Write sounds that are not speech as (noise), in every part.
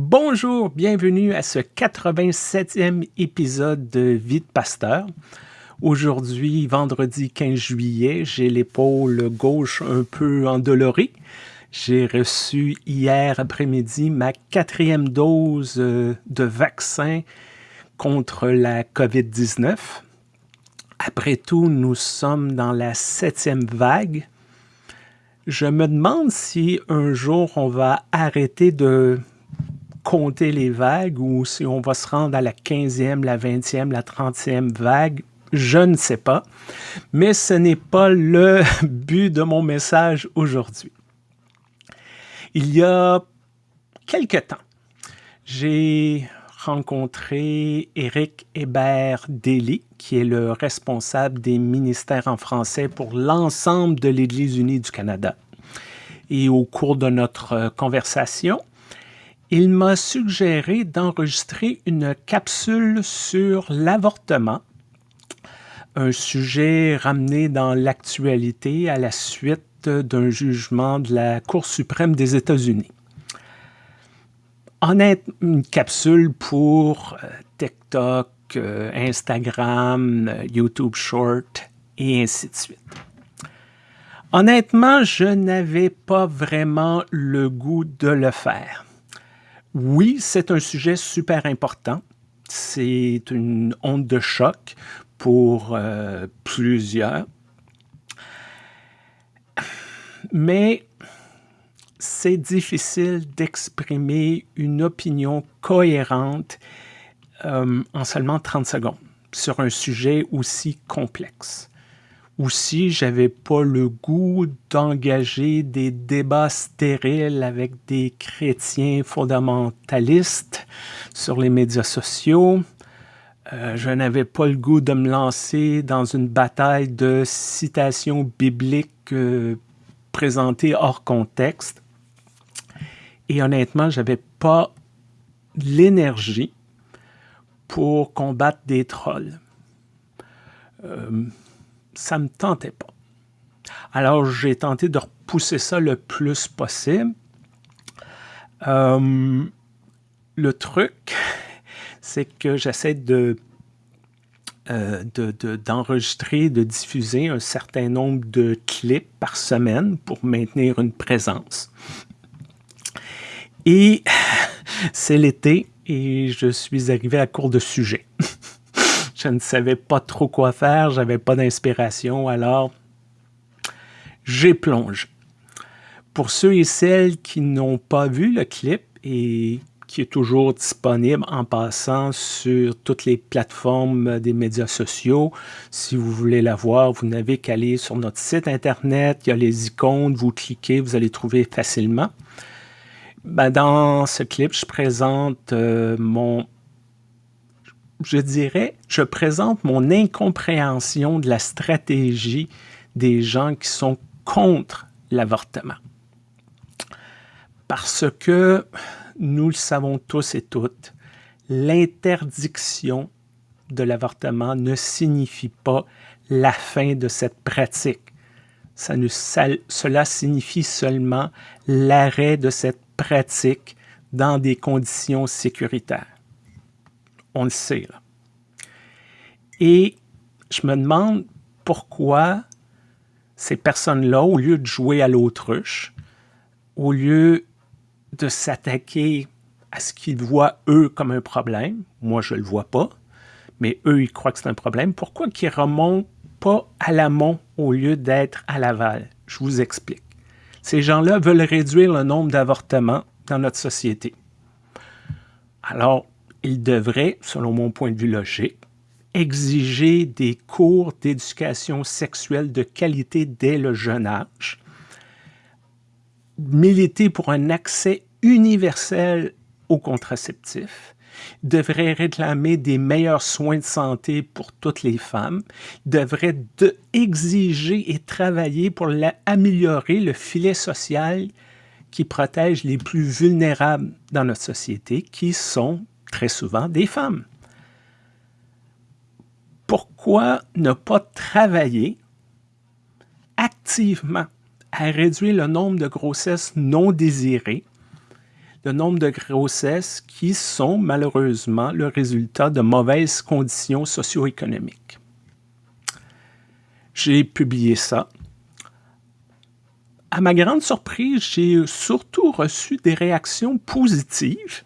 Bonjour, bienvenue à ce 87e épisode de Vie Pasteur. Aujourd'hui, vendredi 15 juillet, j'ai l'épaule gauche un peu endolorée. J'ai reçu hier après-midi ma quatrième dose euh, de vaccin contre la COVID-19. Après tout, nous sommes dans la septième vague. Je me demande si un jour on va arrêter de compter les vagues ou si on va se rendre à la 15e, la 20e, la 30e vague. Je ne sais pas, mais ce n'est pas le (laughs) but de mon message aujourd'hui. Il y a quelque temps, j'ai rencontré Éric Hébert Daly, qui est le responsable des ministères en français pour l'ensemble de l'Église unie du Canada. Et au cours de notre conversation, il m'a suggéré d'enregistrer une capsule sur l'avortement, un sujet ramené dans l'actualité à la suite d'un jugement de la Cour suprême des États-Unis. Honnête, une capsule pour euh, TikTok, euh, Instagram, euh, YouTube Short et ainsi de suite. Honnêtement, je n'avais pas vraiment le goût de le faire. Oui, c'est un sujet super important. C'est une onde de choc pour plusieurs mais c'est difficile d'exprimer une opinion cohérente euh, en seulement 30 secondes sur un sujet aussi complexe. Aussi, j'avais pas le goût d'engager des débats stériles avec des chrétiens fondamentalistes sur les médias sociaux. Euh, je n'avais pas le goût de me lancer dans une bataille de citations bibliques euh, présenté hors contexte. Et honnêtement, j'avais pas l'énergie pour combattre des trolls. Euh, ça me tentait pas. Alors, j'ai tenté de repousser ça le plus possible. Euh, le truc, (laughs) c'est que j'essaie de euh, d'enregistrer, de, diffuser un certain nombre de clips par semaine pour maintenir une présence. Et (laughs) c'est l'été et je suis arrivé à court de sujet. Je ne savais pas trop quoi faire, j'avais pas d'inspiration, alors j'ai plongé. Pour ceux et celles qui n'ont pas vu le clip et qui est toujours disponible en passant sur toutes les plateformes des médias sociaux. Si vous voulez la voir, vous n'avez qu'à aller sur notre site Internet. Il y a les icônes, vous cliquez, vous allez trouver facilement. Ben, dans ce clip, je présente euh, mon... Je dirais, je présente mon incompréhension de la stratégie des gens qui sont contre l'avortement. Parce que nous le savons tous et toutes, l'interdiction de l'avortement ne signifie pas la fin de cette pratique. Cela signifie seulement l'arrêt de cette pratique dans des conditions sécuritaires. On le sait. Là. Et je me demande pourquoi ces personnes-là, au lieu de jouer à l'autruche, au lieu de s'attaquer à ce qu'ils voient, eux, comme un problème. Moi, je ne le vois pas, mais eux, ils croient que c'est un problème. Pourquoi qu'ils remontent pas à l'amont au lieu d'être à l'aval? Je vous explique. Ces gens-là veulent réduire le nombre d'avortements dans notre société. Alors, ils devraient, selon mon point de vue logique, exiger des cours d'éducation sexuelle de qualité dès le jeune âge, militer pour un accès universel aux contraceptifs, devrait réclamer des meilleurs soins de santé pour toutes les femmes, devrait de exiger et travailler pour améliorer le filet social qui protège les plus vulnérables dans notre société, qui sont très souvent des femmes. Pourquoi ne pas travailler activement à réduire le nombre de grossesses non désirées, le nombre de grossesses qui sont malheureusement le résultat de mauvaises conditions socio-économiques? J'ai publié ça. À ma grande surprise, j'ai surtout reçu des réactions positives.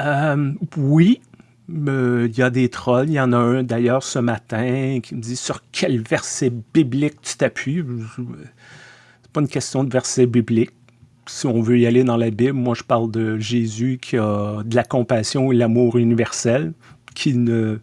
Euh, oui, il y a des trolls. Il y en a un d'ailleurs ce matin qui me dit sur quel verset biblique tu t'appuies? C'est pas une question de verset biblique. Si on veut y aller dans la Bible, moi je parle de Jésus qui a de la compassion et l'amour universel, qui ne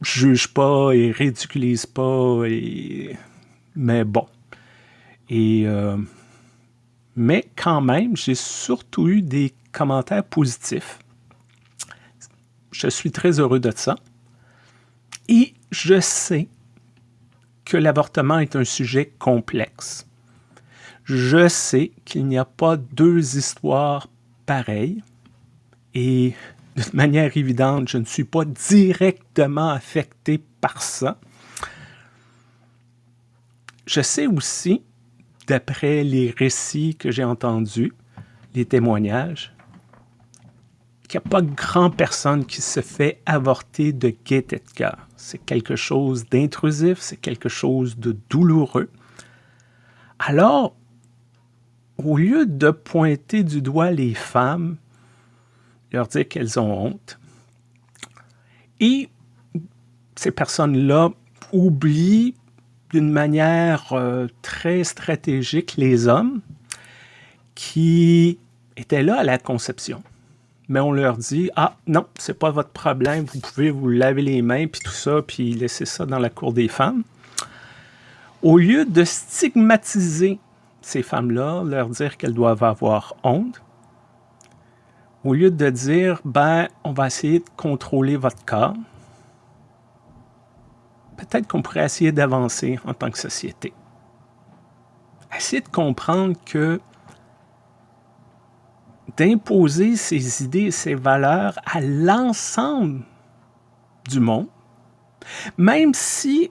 juge pas et ridiculise pas. Et... Mais bon. Et euh, mais quand même, j'ai surtout eu des commentaires positifs je suis très heureux de ça. Et je sais que l'avortement est un sujet complexe. Je sais qu'il n'y a pas deux histoires pareilles. Et de manière évidente, je ne suis pas directement affecté par ça. Je sais aussi, d'après les récits que j'ai entendus, les témoignages, qu'il n'y a pas grand personne qui se fait avorter de gaieté de cœur. C'est quelque chose d'intrusif, c'est quelque chose de douloureux. Alors, au lieu de pointer du doigt les femmes, leur dire qu'elles ont honte, et ces personnes-là oublient d'une manière euh, très stratégique les hommes qui étaient là à la conception mais on leur dit Ah non, c'est pas votre problème, vous pouvez vous laver les mains, puis tout ça, puis laisser ça dans la cour des femmes. Au lieu de stigmatiser ces femmes-là, leur dire qu'elles doivent avoir honte, au lieu de dire Ben, on va essayer de contrôler votre corps, peut-être qu'on pourrait essayer d'avancer en tant que société. Essayer de comprendre que d'imposer ses idées et ses valeurs à l'ensemble du monde, même si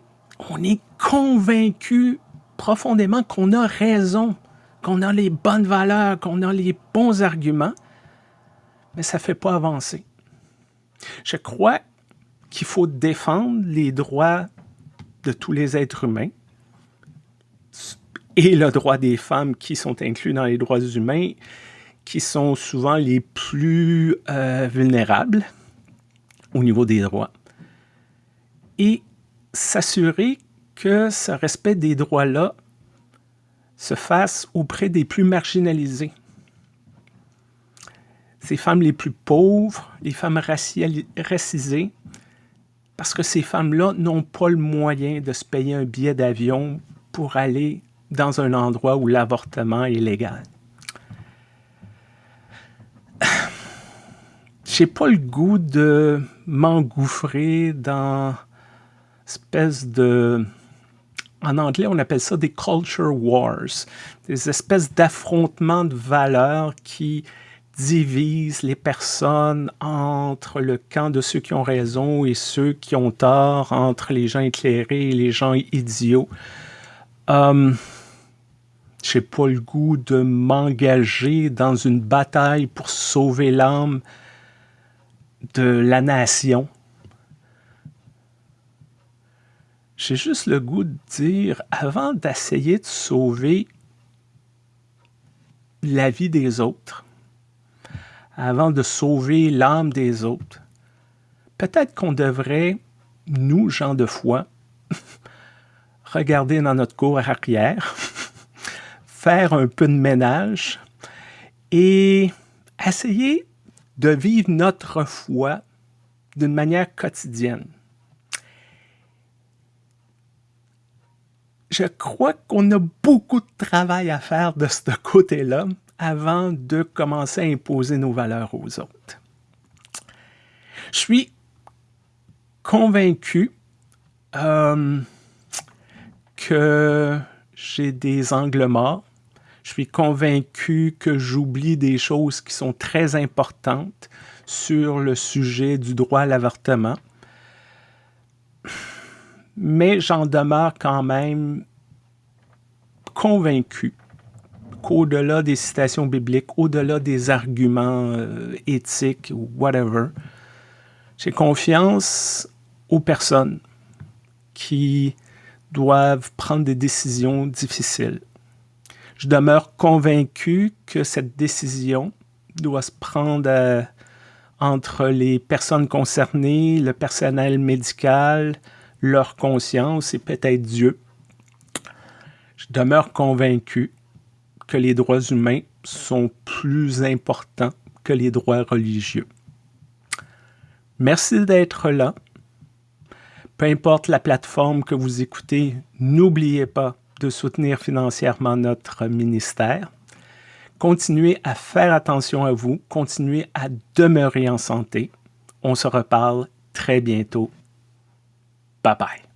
on est convaincu profondément qu'on a raison, qu'on a les bonnes valeurs, qu'on a les bons arguments, mais ça ne fait pas avancer. Je crois qu'il faut défendre les droits de tous les êtres humains et le droit des femmes qui sont inclus dans les droits humains qui sont souvent les plus euh, vulnérables au niveau des droits et s'assurer que ce respect des droits-là se fasse auprès des plus marginalisés. Ces femmes les plus pauvres, les femmes racisées, parce que ces femmes-là n'ont pas le moyen de se payer un billet d'avion pour aller dans un endroit où l'avortement est légal. (sighs) j'ai pas le goût de m'engouffrer dans espèce de... En anglais, on appelle ça des culture wars, des espèces d'affrontements de valeurs qui divisent les personnes entre le camp de ceux qui ont raison et ceux qui ont tort, entre les gens éclairés et les gens idiots. Um, j'ai pas le goût de m'engager dans une bataille pour sauver l'âme de la nation. J'ai juste le goût de dire, avant d'essayer de sauver la vie des autres, avant de sauver l'âme des autres, peut-être qu'on devrait, nous, gens de foi, (laughs) regarder dans notre cour arrière, (laughs) faire un peu de ménage et essayer de vivre notre foi d'une manière quotidienne. Je crois qu'on a beaucoup de travail à faire de ce côté-là avant de commencer à imposer nos valeurs aux autres. Je suis convaincu euh, que j'ai des angles morts je suis convaincu que j'oublie des choses qui sont très importantes sur le sujet du droit à l'avortement. Mais j'en demeure quand même convaincu, qu'au-delà des citations bibliques, au-delà des arguments euh, éthiques ou whatever, j'ai confiance aux personnes qui doivent prendre des décisions difficiles. Je demeure convaincu que cette décision doit se prendre euh, entre les personnes concernées, le personnel médical, leur conscience et peut-être Dieu. Je demeure convaincu que les droits humains sont plus importants que les droits religieux. Merci d'être là. Peu importe la plateforme que vous écoutez, n'oubliez pas de soutenir financièrement notre ministère. Continuez à faire attention à vous, continuez à demeurer en santé. On se reparle très bientôt. Bye bye.